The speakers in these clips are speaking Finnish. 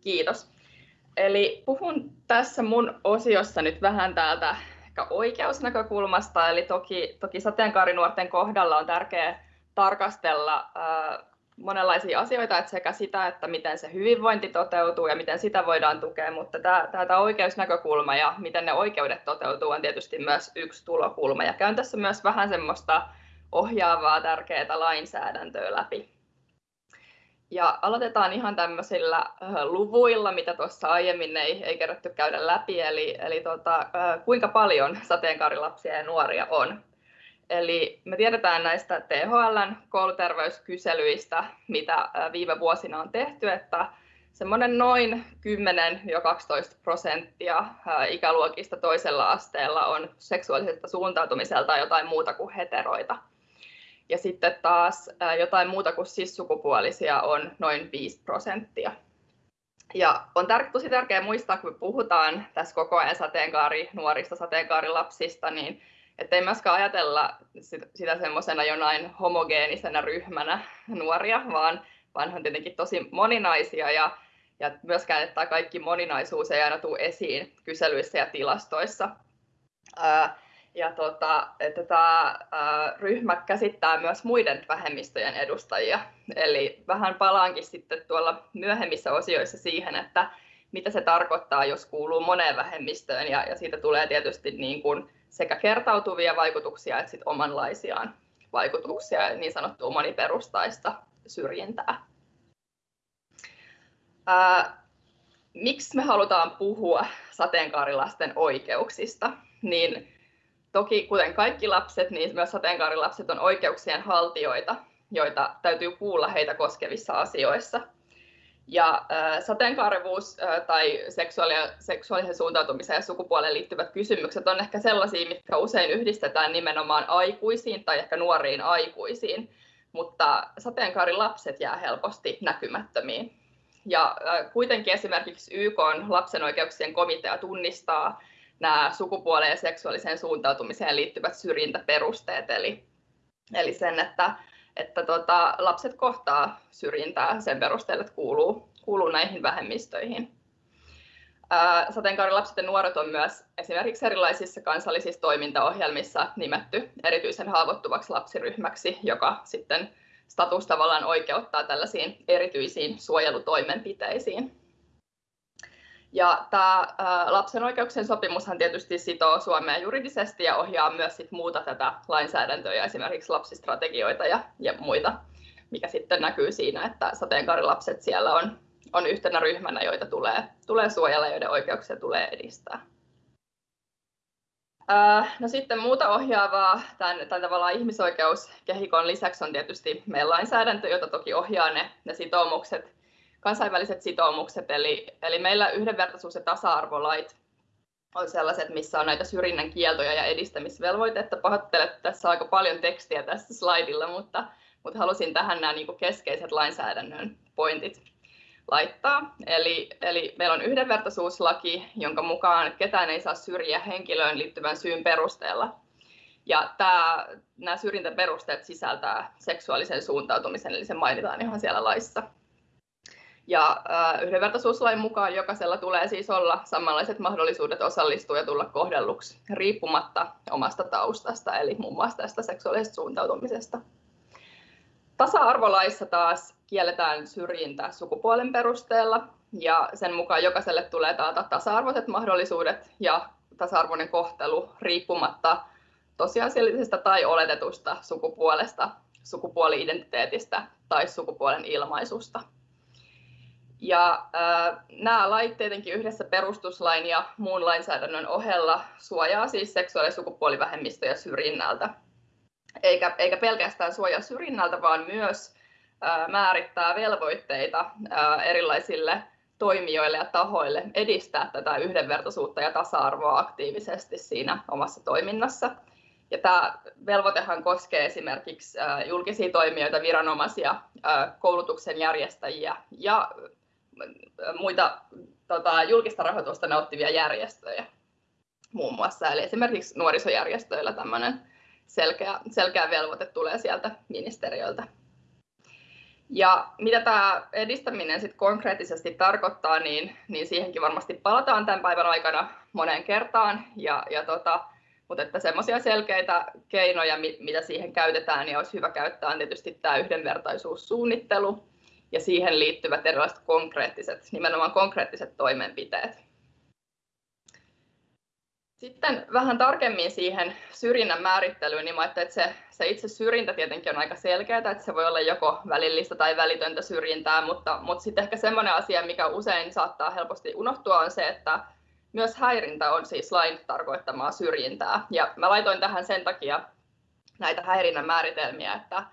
Kiitos. Eli puhun tässä mun osiossa nyt vähän täältä oikeusnäkökulmasta, eli toki, toki sateenkaarinuorten kohdalla on tärkeää tarkastella monenlaisia asioita, että sekä sitä, että miten se hyvinvointi toteutuu ja miten sitä voidaan tukea, mutta tämä, tämä oikeusnäkökulma ja miten ne oikeudet toteutuu on tietysti myös yksi tulokulma. Ja käyn tässä myös vähän semmoista ohjaavaa tärkeää lainsäädäntöä läpi. Ja aloitetaan ihan tämmöisillä luvuilla, mitä tuossa aiemmin ei, ei kerätty käydä läpi, eli, eli tota, kuinka paljon sateenkaarilapsia ja nuoria on. Eli me tiedetään näistä THLn kouluterveyskyselyistä, mitä viime vuosina on tehty, että semmoinen noin 10-12 prosenttia ikäluokista toisella asteella on seksuaalisesta suuntautumiselta jotain muuta kuin heteroita. Ja sitten taas jotain muuta kuin sissukupuolisia on noin 5 prosenttia. Ja on tär- tosi tärkeää muistaa, kun me puhutaan tässä koko ajan sateenkaari nuorista, sateenkaarilapsista, niin ei myöskään ajatella sitä semmoisena jonain homogeenisena ryhmänä nuoria, vaan, vaan on tietenkin tosi moninaisia ja, ja myöskään, että kaikki moninaisuus ei aina tule esiin kyselyissä ja tilastoissa. Ää, ja tota, että tämä ryhmä käsittää myös muiden vähemmistöjen edustajia. Eli vähän palaankin sitten tuolla myöhemmissä osioissa siihen, että mitä se tarkoittaa, jos kuuluu moneen vähemmistöön, ja, ja siitä tulee tietysti niin kuin sekä kertautuvia vaikutuksia että sit omanlaisiaan vaikutuksia, niin sanottua moniperustaista syrjintää. Ää, miksi me halutaan puhua sateenkaarilasten oikeuksista? Niin toki kuten kaikki lapset, niin myös sateenkaarilapset on oikeuksien haltijoita, joita täytyy kuulla heitä koskevissa asioissa – ja sateenkaarevuus tai seksuaali- seksuaalisen suuntautumiseen ja sukupuoleen liittyvät kysymykset on ehkä sellaisia, mitkä usein yhdistetään nimenomaan aikuisiin tai ehkä nuoriin aikuisiin, mutta sateenkaarilapset jää helposti näkymättömiin. Ja kuitenkin esimerkiksi YK on lapsen oikeuksien komitea tunnistaa nämä sukupuoleen ja seksuaaliseen suuntautumiseen liittyvät syrjintäperusteet, eli, eli sen, että että tota, lapset kohtaa syrjintää sen perusteella, että kuuluu, kuuluu näihin vähemmistöihin. Sateenkaarilapset ja nuoret on myös esimerkiksi erilaisissa kansallisissa toimintaohjelmissa nimetty erityisen haavoittuvaksi lapsiryhmäksi, joka sitten status tavallaan oikeuttaa tällaisiin erityisiin suojelutoimenpiteisiin. Ja tämä lapsen oikeuksien sopimushan tietysti sitoo Suomea juridisesti ja ohjaa myös sit muuta tätä lainsäädäntöä ja esimerkiksi lapsistrategioita ja, ja muita, mikä sitten näkyy siinä, että sateenkaarilapset siellä on, on yhtenä ryhmänä, joita tulee, tulee suojella, joiden oikeuksia tulee edistää. No sitten muuta ohjaavaa tämän, tämän tavallaan ihmisoikeuskehikon lisäksi on tietysti meidän lainsäädäntö, jota toki ohjaa ne, ne sitoumukset, kansainväliset sitoumukset, eli, eli meillä yhdenvertaisuus- ja tasa-arvolait on sellaiset, missä on näitä syrjinnän kieltoja ja edistämisvelvoitetta. Pahoittelen, että tässä on aika paljon tekstiä tässä slaidilla, mutta, mutta halusin tähän nämä niin keskeiset lainsäädännön pointit laittaa. Eli, eli meillä on yhdenvertaisuuslaki, jonka mukaan ketään ei saa syrjiä henkilöön liittyvän syyn perusteella. Ja tämä, nämä syrjintäperusteet sisältää seksuaalisen suuntautumisen, eli se mainitaan ihan siellä laissa. Ja äh, yhdenvertaisuuslain mukaan jokaisella tulee siis olla samanlaiset mahdollisuudet osallistua ja tulla kohdelluksi riippumatta omasta taustasta, eli muun muassa tästä seksuaalisesta suuntautumisesta. Tasa-arvolaissa taas kielletään syrjintä sukupuolen perusteella ja sen mukaan jokaiselle tulee taata tasa-arvoiset mahdollisuudet ja tasa-arvoinen kohtelu riippumatta tosiasiallisesta tai oletetusta sukupuolesta, sukupuoli-identiteetistä tai sukupuolen ilmaisusta. Ja äh, nämä lait tietenkin yhdessä perustuslain ja muun lainsäädännön ohella suojaa siis seksuaali- ja sukupuolivähemmistöjä syrjinnältä. Eikä, eikä pelkästään suojaa syrjinnältä, vaan myös äh, määrittää velvoitteita äh, erilaisille toimijoille ja tahoille edistää tätä yhdenvertaisuutta ja tasa-arvoa aktiivisesti siinä omassa toiminnassa. Ja tämä velvoitehan koskee esimerkiksi julkisia toimijoita, viranomaisia, koulutuksen järjestäjiä ja muita tota, julkista rahoitusta nauttivia järjestöjä muun muassa. Eli esimerkiksi nuorisojärjestöillä tämmöinen selkeä, selkeä velvoite tulee sieltä ministeriöltä. Ja mitä tämä edistäminen sitten konkreettisesti tarkoittaa, niin, niin siihenkin varmasti palataan tämän päivän aikana moneen kertaan. Ja, ja tota, mutta että semmoisia selkeitä keinoja, mitä siihen käytetään, niin olisi hyvä käyttää on tietysti tämä yhdenvertaisuussuunnittelu ja siihen liittyvät erilaiset konkreettiset, nimenomaan konkreettiset toimenpiteet. Sitten vähän tarkemmin siihen syrjinnän määrittelyyn, niin että se, se itse syrjintä tietenkin on aika selkeää, että se voi olla joko välillistä tai välitöntä syrjintää, mutta, mutta sitten ehkä semmoinen asia, mikä usein saattaa helposti unohtua, on se, että myös häirintä on siis lain tarkoittamaa syrjintää. Ja mä laitoin tähän sen takia näitä häirinnän määritelmiä, että,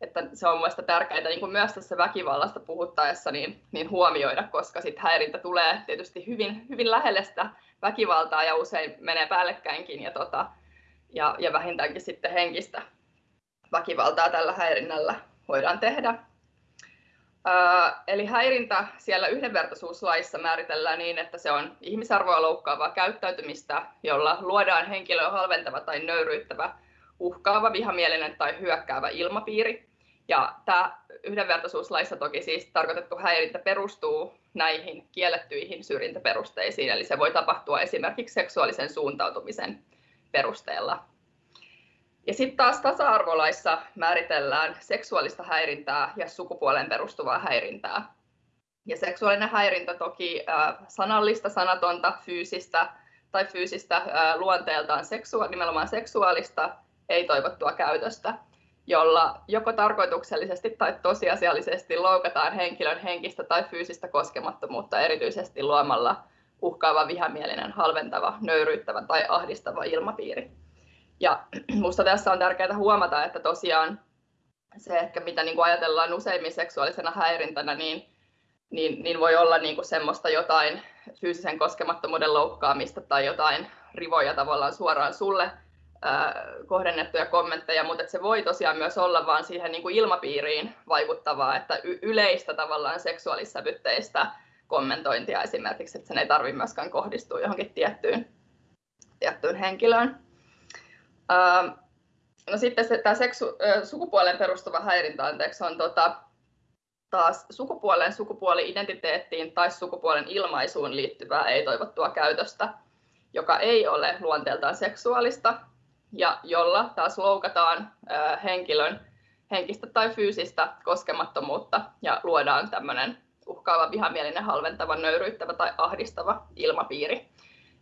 että se on mielestäni tärkeää niin kuin myös tässä väkivallasta puhuttaessa niin, niin huomioida, koska sit häirintä tulee tietysti hyvin, hyvin lähelle sitä väkivaltaa ja usein menee päällekkäinkin ja, tota, ja, ja vähintäänkin sitten henkistä väkivaltaa tällä häirinnällä voidaan tehdä. Eli häirintä siellä yhdenvertaisuuslaissa määritellään niin, että se on ihmisarvoa loukkaavaa käyttäytymistä, jolla luodaan henkilöä halventava tai nöyryyttävä, uhkaava, vihamielinen tai hyökkäävä ilmapiiri. Ja tämä yhdenvertaisuuslaissa toki siis tarkoitettu häirintä perustuu näihin kiellettyihin syrjintäperusteisiin, eli se voi tapahtua esimerkiksi seksuaalisen suuntautumisen perusteella. Ja sitten taas tasa-arvolaissa määritellään seksuaalista häirintää ja sukupuoleen perustuvaa häirintää. Ja seksuaalinen häirintä toki sanallista, sanatonta, fyysistä tai fyysistä luonteeltaan seksua- nimenomaan seksuaalista, ei-toivottua käytöstä, jolla joko tarkoituksellisesti tai tosiasiallisesti loukataan henkilön henkistä tai fyysistä koskemattomuutta erityisesti luomalla uhkaava, vihamielinen, halventava, nöyryyttävä tai ahdistava ilmapiiri. Ja minusta tässä on tärkeää huomata, että tosiaan se ehkä mitä niin kuin ajatellaan useimmin seksuaalisena häirintänä, niin, niin, niin voi olla niin kuin semmoista jotain fyysisen koskemattomuuden loukkaamista tai jotain rivoja tavallaan suoraan sulle kohdennettuja kommentteja, mutta se voi tosiaan myös olla vaan siihen niin kuin ilmapiiriin vaikuttavaa, että yleistä tavallaan seksuaalissävytteistä kommentointia esimerkiksi, että sen ei tarvitse myöskään kohdistua johonkin tiettyyn, tiettyyn henkilöön. No sitten se, tämä seksu, sukupuolen perustuva häirintä anteeksi, on tota, taas sukupuoleen, sukupuoli-identiteettiin tai sukupuolen ilmaisuun liittyvää ei-toivottua käytöstä, joka ei ole luonteeltaan seksuaalista ja jolla taas loukataan henkilön henkistä tai fyysistä koskemattomuutta ja luodaan tämmöinen uhkaava, vihamielinen, halventava, nöyryyttävä tai ahdistava ilmapiiri.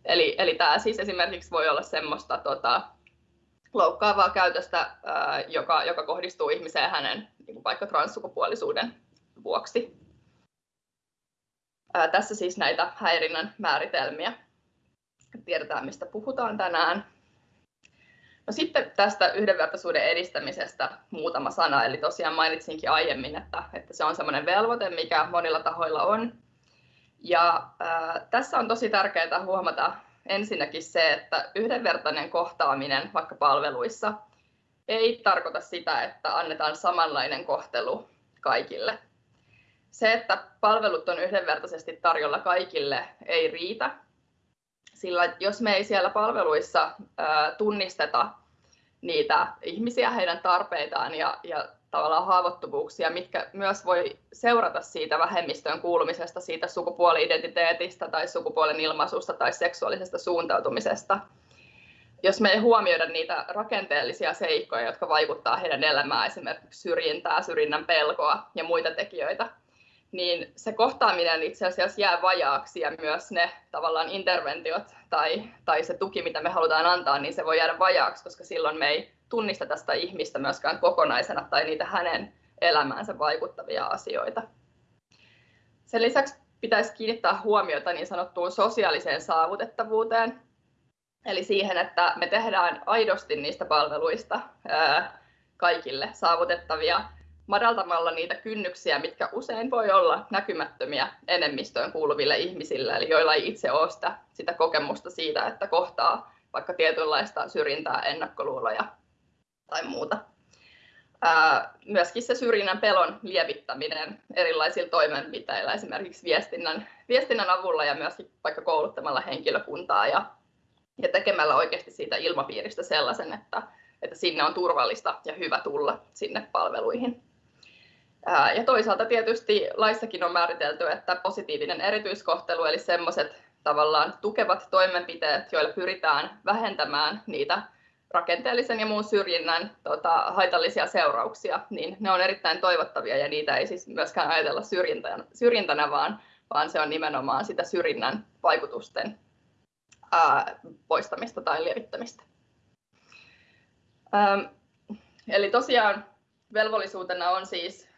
Eli, eli tämä siis esimerkiksi voi olla semmoista tota, loukkaavaa käytöstä, joka, joka kohdistuu ihmiseen hänen niin kuin vaikka transsukupuolisuuden vuoksi. Tässä siis näitä häirinnän määritelmiä. Tiedetään, mistä puhutaan tänään. No sitten tästä yhdenvertaisuuden edistämisestä muutama sana. Eli tosiaan mainitsinkin aiemmin, että, että se on sellainen velvoite, mikä monilla tahoilla on. Ja ää, tässä on tosi tärkeää huomata ensinnäkin se, että yhdenvertainen kohtaaminen vaikka palveluissa ei tarkoita sitä, että annetaan samanlainen kohtelu kaikille. Se, että palvelut on yhdenvertaisesti tarjolla kaikille, ei riitä, sillä jos me ei siellä palveluissa tunnisteta niitä ihmisiä, heidän tarpeitaan ja, ja tavallaan haavoittuvuuksia, mitkä myös voi seurata siitä vähemmistöön kuulumisesta, siitä sukupuoli-identiteetistä tai sukupuolen ilmaisusta tai seksuaalisesta suuntautumisesta. Jos me ei huomioida niitä rakenteellisia seikkoja, jotka vaikuttavat heidän elämään, esimerkiksi syrjintää, syrjinnän pelkoa ja muita tekijöitä, niin se kohtaaminen itse asiassa jää vajaaksi ja myös ne tavallaan interventiot tai, tai se tuki, mitä me halutaan antaa, niin se voi jäädä vajaaksi, koska silloin me ei tunnista tästä ihmistä myöskään kokonaisena tai niitä hänen elämäänsä vaikuttavia asioita. Sen lisäksi pitäisi kiinnittää huomiota niin sanottuun sosiaaliseen saavutettavuuteen, eli siihen, että me tehdään aidosti niistä palveluista kaikille saavutettavia madaltamalla niitä kynnyksiä, mitkä usein voi olla näkymättömiä enemmistöön kuuluville ihmisille, eli joilla ei itse ole sitä, sitä kokemusta siitä, että kohtaa vaikka tietynlaista syrjintää, ennakkoluuloja tai muuta. Myöskin se syrjinnän pelon lievittäminen erilaisilla toimenpiteillä, esimerkiksi viestinnän, viestinnän avulla ja myöskin vaikka kouluttamalla henkilökuntaa ja, ja tekemällä oikeasti siitä ilmapiiristä sellaisen, että, että sinne on turvallista ja hyvä tulla sinne palveluihin. Ja toisaalta tietysti laissakin on määritelty, että positiivinen erityiskohtelu, eli semmoiset tavallaan tukevat toimenpiteet, joilla pyritään vähentämään niitä rakenteellisen ja muun syrjinnän tota, haitallisia seurauksia, niin ne on erittäin toivottavia ja niitä ei siis myöskään ajatella syrjintänä, syrjintänä vaan, vaan se on nimenomaan sitä syrjinnän vaikutusten ää, poistamista tai lievittämistä. Ähm, eli tosiaan velvollisuutena on siis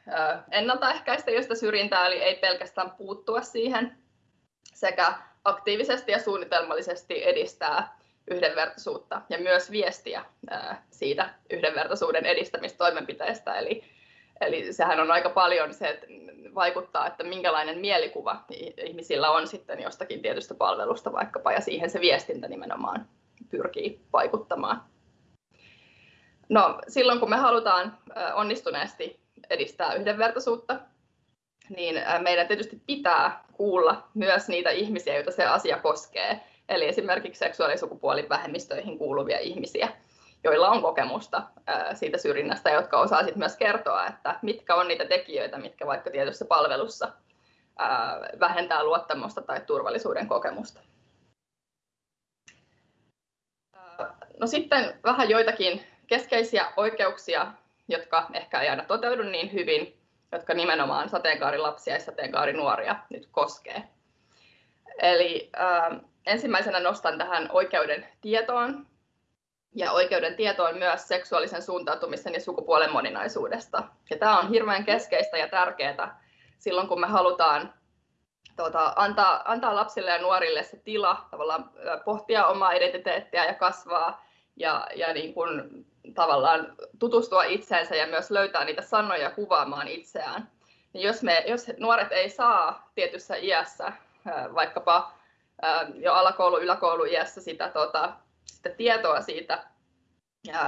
ennaltaehkäistä josta syrjintää, eli ei pelkästään puuttua siihen, sekä aktiivisesti ja suunnitelmallisesti edistää yhdenvertaisuutta ja myös viestiä siitä yhdenvertaisuuden edistämistoimenpiteestä. Eli, eli sehän on aika paljon se, että vaikuttaa, että minkälainen mielikuva ihmisillä on sitten jostakin tietystä palvelusta vaikkapa, ja siihen se viestintä nimenomaan pyrkii vaikuttamaan. No, silloin kun me halutaan onnistuneesti edistää yhdenvertaisuutta, niin meidän tietysti pitää kuulla myös niitä ihmisiä, joita se asia koskee, eli esimerkiksi seksuaali- ja sukupuolivähemmistöihin kuuluvia ihmisiä, joilla on kokemusta siitä syrjinnästä, jotka osaa sitten myös kertoa, että mitkä on niitä tekijöitä, mitkä vaikka tietyssä palvelussa vähentää luottamusta tai turvallisuuden kokemusta. No sitten vähän joitakin keskeisiä oikeuksia, jotka ehkä ei aina toteudu niin hyvin, jotka nimenomaan sateenkaarilapsia ja sateenkaarinuoria nyt koskee. Eli äh, ensimmäisenä nostan tähän oikeuden tietoon ja oikeuden tietoon myös seksuaalisen suuntautumisen ja sukupuolen moninaisuudesta. Ja tämä on hirveän keskeistä ja tärkeää silloin, kun me halutaan tuota, antaa, antaa lapsille ja nuorille se tila tavallaan pohtia omaa identiteettiä ja kasvaa ja, ja niin kuin tavallaan tutustua itseensä ja myös löytää niitä sanoja kuvaamaan itseään. Niin jos, me, jos nuoret ei saa tietyssä iässä, vaikkapa jo alakoulu, yläkoulu iässä sitä, tota, sitä tietoa siitä,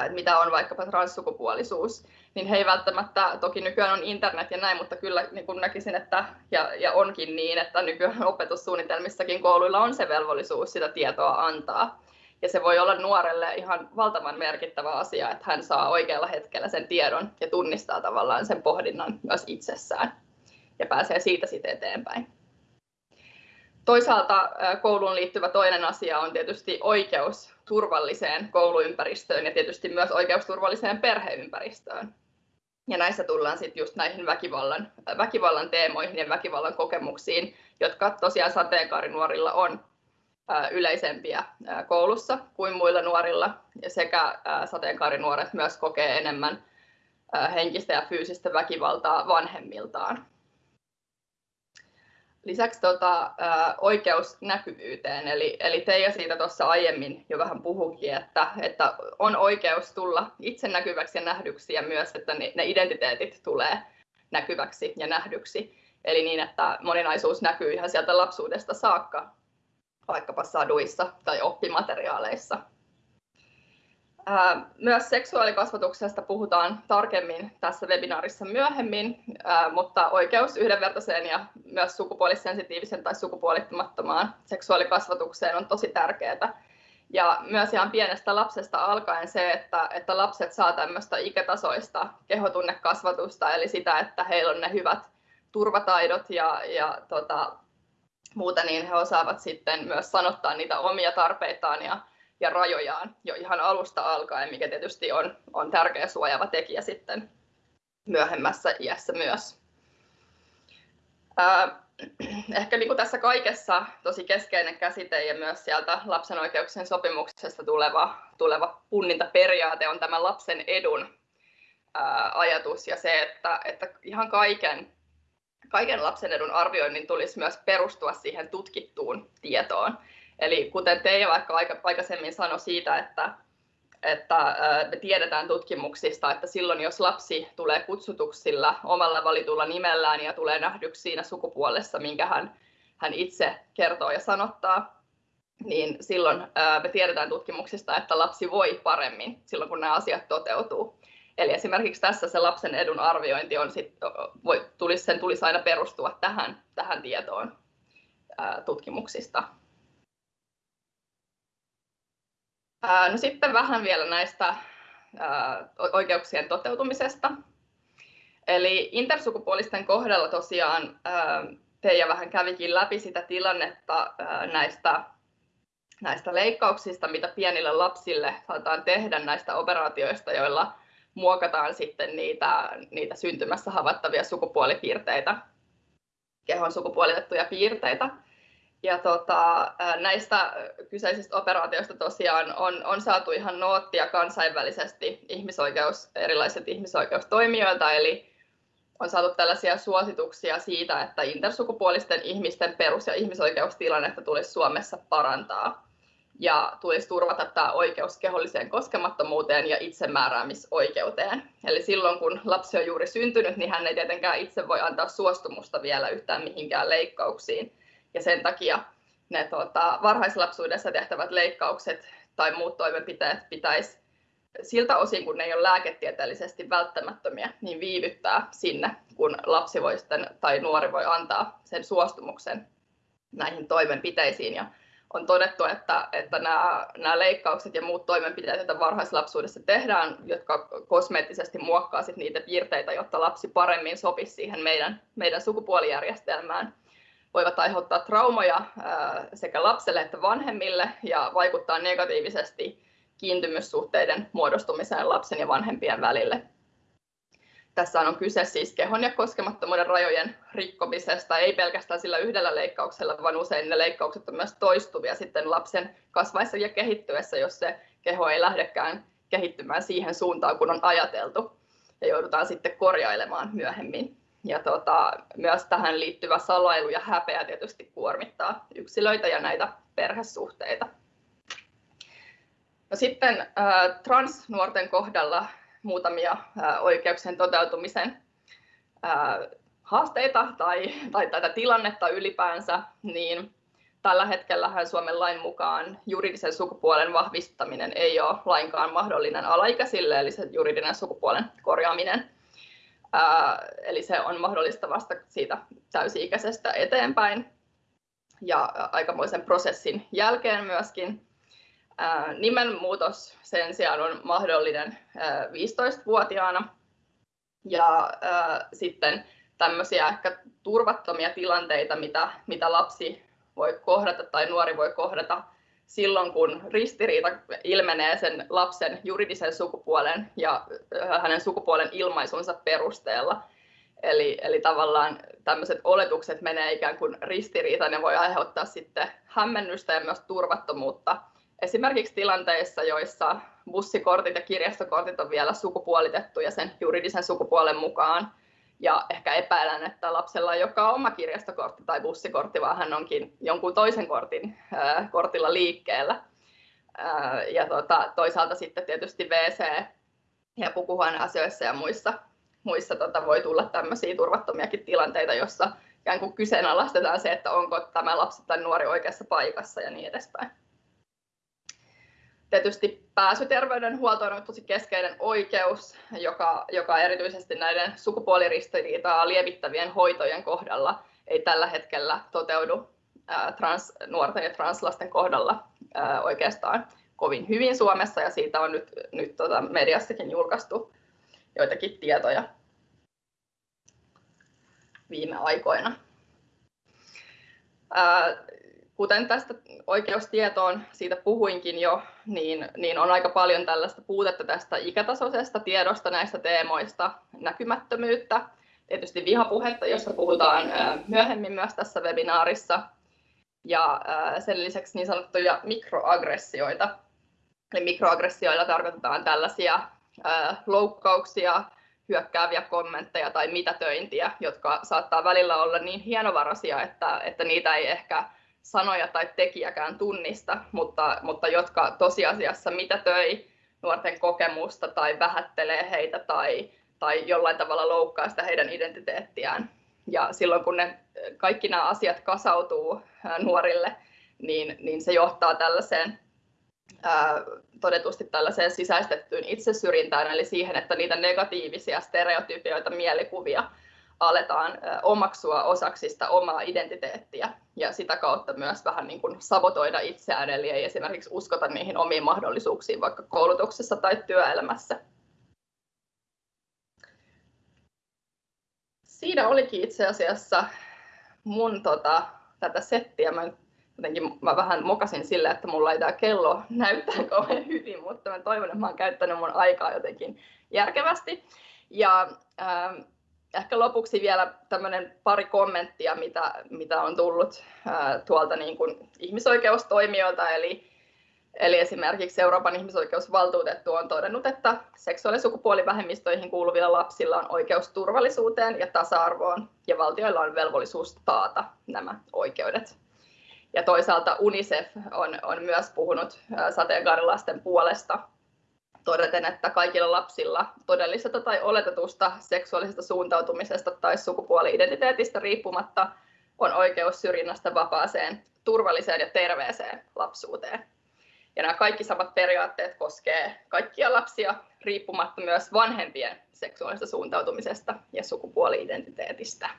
mitä on vaikkapa transsukupuolisuus, niin he ei välttämättä, toki nykyään on internet ja näin, mutta kyllä niin kuin näkisin, että, ja, ja onkin niin, että nykyään opetussuunnitelmissakin kouluilla on se velvollisuus sitä tietoa antaa. Ja se voi olla nuorelle ihan valtavan merkittävä asia, että hän saa oikealla hetkellä sen tiedon ja tunnistaa tavallaan sen pohdinnan myös itsessään ja pääsee siitä sitten eteenpäin. Toisaalta kouluun liittyvä toinen asia on tietysti oikeus turvalliseen kouluympäristöön ja tietysti myös oikeus turvalliseen perheympäristöön. Ja näissä tullaan sitten just näihin väkivallan, väkivallan teemoihin ja väkivallan kokemuksiin, jotka tosiaan sateenkaarinuorilla on yleisempiä koulussa kuin muilla nuorilla ja sekä sateenkaarinuoret myös kokee enemmän henkistä ja fyysistä väkivaltaa vanhemmiltaan. Lisäksi tota, oikeus näkyvyyteen, eli, eli Teija siitä tuossa aiemmin jo vähän puhukin, että, että on oikeus tulla itse näkyväksi ja nähdyksi ja myös, että ne, ne identiteetit tulee näkyväksi ja nähdyksi. Eli niin, että moninaisuus näkyy ihan sieltä lapsuudesta saakka vaikkapa saduissa tai oppimateriaaleissa. Myös seksuaalikasvatuksesta puhutaan tarkemmin tässä webinaarissa myöhemmin, mutta oikeus yhdenvertaiseen ja myös sukupuolisensitiivisen tai sukupuolittumattomaan seksuaalikasvatukseen on tosi tärkeää. Ja myös ihan pienestä lapsesta alkaen se, että, että lapset saa tämmöistä ikätasoista kehotunnekasvatusta, eli sitä, että heillä on ne hyvät turvataidot ja, ja tota, muuta, niin he osaavat sitten myös sanottaa niitä omia tarpeitaan ja, ja rajojaan jo ihan alusta alkaen, mikä tietysti on, on tärkeä suojava tekijä sitten myöhemmässä iässä myös. Ää, ehkä niin kuin tässä kaikessa tosi keskeinen käsite ja myös sieltä lapsen oikeuksien sopimuksesta tuleva, tuleva punnintaperiaate on tämä lapsen edun ää, ajatus ja se, että, että ihan kaiken kaiken lapsen edun arvioinnin tulisi myös perustua siihen tutkittuun tietoon. Eli kuten Teija vaikka aikaisemmin sanoi siitä, että, että me tiedetään tutkimuksista, että silloin jos lapsi tulee kutsutuksilla omalla valitulla nimellään ja tulee nähdyksi siinä sukupuolessa, minkä hän, hän itse kertoo ja sanottaa, niin silloin me tiedetään tutkimuksista, että lapsi voi paremmin silloin, kun nämä asiat toteutuu. Eli esimerkiksi tässä se lapsen edun arviointi on sit, voi, tulisi, sen tulisi aina perustua tähän, tähän tietoon ää, tutkimuksista. Ää, no sitten vähän vielä näistä ää, oikeuksien toteutumisesta. Eli intersukupuolisten kohdalla tosiaan Teija vähän kävikin läpi sitä tilannetta näistä, näistä leikkauksista, mitä pienille lapsille saataan tehdä näistä operaatioista, joilla muokataan sitten niitä, niitä syntymässä havaittavia sukupuolipiirteitä, kehon sukupuolitettuja piirteitä. Ja tota, näistä kyseisistä operaatioista tosiaan on, on saatu ihan noottia kansainvälisesti ihmisoikeus, erilaiset ihmisoikeustoimijoilta, eli on saatu tällaisia suosituksia siitä, että intersukupuolisten ihmisten perus- ja ihmisoikeustilannetta tulisi Suomessa parantaa ja tulisi turvata tämä oikeus keholliseen koskemattomuuteen ja itsemääräämisoikeuteen. Eli silloin kun lapsi on juuri syntynyt, niin hän ei tietenkään itse voi antaa suostumusta vielä yhtään mihinkään leikkauksiin. Ja sen takia ne tuota, varhaislapsuudessa tehtävät leikkaukset tai muut toimenpiteet pitäisi siltä osin, kun ne ei ole lääketieteellisesti välttämättömiä, niin viivyttää sinne, kun lapsi voi sitten, tai nuori voi antaa sen suostumuksen näihin toimenpiteisiin. Ja on todettu, että, että nämä, nämä leikkaukset ja muut toimenpiteet, joita varhaislapsuudessa tehdään, jotka kosmeettisesti muokkaa niitä piirteitä, jotta lapsi paremmin sopisi siihen meidän, meidän sukupuolijärjestelmään, voivat aiheuttaa traumoja sekä lapselle että vanhemmille ja vaikuttaa negatiivisesti kiintymyssuhteiden muodostumiseen lapsen ja vanhempien välille. Tässä on kyse siis kehon ja koskemattomuuden rajojen rikkomisesta, ei pelkästään sillä yhdellä leikkauksella, vaan usein ne leikkaukset on myös toistuvia sitten lapsen kasvaessa ja kehittyessä, jos se keho ei lähdekään kehittymään siihen suuntaan, kun on ajateltu, ja joudutaan sitten korjailemaan myöhemmin. Ja tota, myös tähän liittyvä salailu ja häpeä tietysti kuormittaa yksilöitä ja näitä perhesuhteita. No sitten äh, transnuorten kohdalla muutamia oikeuksien toteutumisen haasteita tai, tai tätä tilannetta ylipäänsä, niin tällä hetkellä Suomen lain mukaan juridisen sukupuolen vahvistaminen ei ole lainkaan mahdollinen alaikäisille, eli se juridinen sukupuolen korjaaminen. Eli se on mahdollista vasta siitä täysi-ikäisestä eteenpäin ja aikamoisen prosessin jälkeen myöskin. Nimenmuutos sen sijaan on mahdollinen 15-vuotiaana ja sitten tämmöisiä ehkä turvattomia tilanteita, mitä, mitä lapsi voi kohdata tai nuori voi kohdata silloin, kun ristiriita ilmenee sen lapsen juridisen sukupuolen ja hänen sukupuolen ilmaisunsa perusteella. Eli, eli tavallaan tämmöiset oletukset menee ikään kuin ristiriitaan ja voi aiheuttaa sitten hämmennystä ja myös turvattomuutta esimerkiksi tilanteissa, joissa bussikortit ja kirjastokortit on vielä sukupuolitettuja sen juridisen sukupuolen mukaan. Ja ehkä epäilen, että lapsella ei olekaan oma kirjastokortti tai bussikortti, vaan hän onkin jonkun toisen kortin, äh, kortilla liikkeellä. Äh, ja tota, toisaalta sitten tietysti WC- ja pukuhuoneasioissa ja muissa, muissa tota, voi tulla tämmöisiä turvattomiakin tilanteita, jossa ikään kuin kyseenalaistetaan se, että onko tämä lapsi tai nuori oikeassa paikassa ja niin edespäin. Tietysti pääsy terveydenhuoltoon on tosi keskeinen oikeus, joka, joka erityisesti näiden sukupuoliristiriitaa lievittävien hoitojen kohdalla ei tällä hetkellä toteudu trans, nuorten ja translasten kohdalla oikeastaan kovin hyvin Suomessa ja siitä on nyt, nyt tota mediassakin julkaistu joitakin tietoja viime aikoina kuten tästä oikeustietoon siitä puhuinkin jo, niin, niin on aika paljon tällaista puutetta tästä ikätasoisesta tiedosta näistä teemoista, näkymättömyyttä, tietysti vihapuhetta, josta puhutaan myöhemmin myös tässä webinaarissa, ja sen lisäksi niin sanottuja mikroaggressioita. Eli mikroaggressioilla tarkoitetaan tällaisia loukkauksia, hyökkääviä kommentteja tai mitätöintiä, jotka saattaa välillä olla niin hienovaraisia, että, että niitä ei ehkä sanoja tai tekijäkään tunnista, mutta, mutta jotka tosiasiassa mitätöi nuorten kokemusta tai vähättelee heitä tai, tai jollain tavalla loukkaa sitä heidän identiteettiään. Ja silloin kun ne, kaikki nämä asiat kasautuu nuorille, niin, niin se johtaa tällaiseen todetusti tällaiseen sisäistettyyn itsesyrjintään, eli siihen, että niitä negatiivisia stereotypioita, mielikuvia aletaan omaksua osaksi sitä omaa identiteettiä ja sitä kautta myös vähän niin kuin sabotoida itseään, eli ei esimerkiksi uskota niihin omiin mahdollisuuksiin vaikka koulutuksessa tai työelämässä. siinä olikin itse asiassa mun tota, tätä settiä. Mä jotenkin mä vähän mokasin sille, että mulla ei tämä kello näyttää kauhean hyvin, mutta mä toivon, että mä oon käyttänyt mun aikaa jotenkin järkevästi. Ja äh, ehkä lopuksi vielä tämmöinen pari kommenttia, mitä, mitä on tullut äh, tuolta niin kuin ihmisoikeustoimijoilta, eli Eli esimerkiksi Euroopan ihmisoikeusvaltuutettu on todennut, että seksuaali- ja sukupuolivähemmistöihin kuuluvilla lapsilla on oikeus turvallisuuteen ja tasa-arvoon, ja valtioilla on velvollisuus taata nämä oikeudet. Ja toisaalta UNICEF on, on myös puhunut sateenkaarilasten puolesta todeten, että kaikilla lapsilla todellisesta tai oletetusta seksuaalisesta suuntautumisesta tai sukupuoli-identiteetistä riippumatta on oikeus syrjinnästä vapaaseen, turvalliseen ja terveeseen lapsuuteen. Ja nämä kaikki samat periaatteet koskee kaikkia lapsia riippumatta myös vanhempien seksuaalisesta suuntautumisesta ja sukupuoli-identiteetistä.